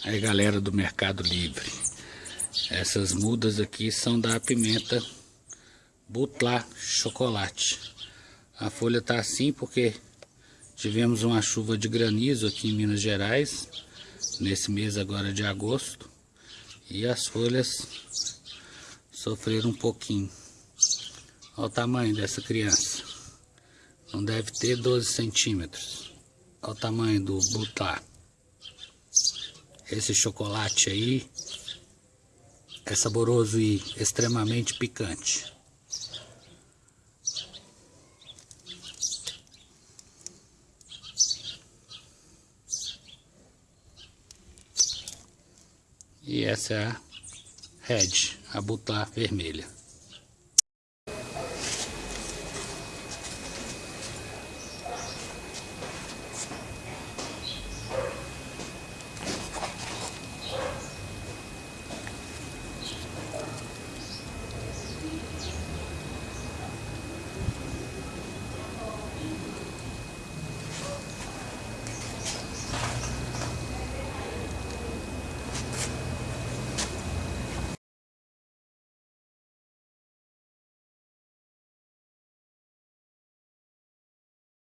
Aí galera do Mercado Livre, essas mudas aqui são da pimenta Butlá Chocolate. A folha tá assim porque tivemos uma chuva de granizo aqui em Minas Gerais, nesse mês agora de agosto, e as folhas sofreram um pouquinho. Olha o tamanho dessa criança, não deve ter 12 centímetros. Olha o tamanho do Butlá esse chocolate aí é saboroso e extremamente picante. E essa é a Red, a butá vermelha.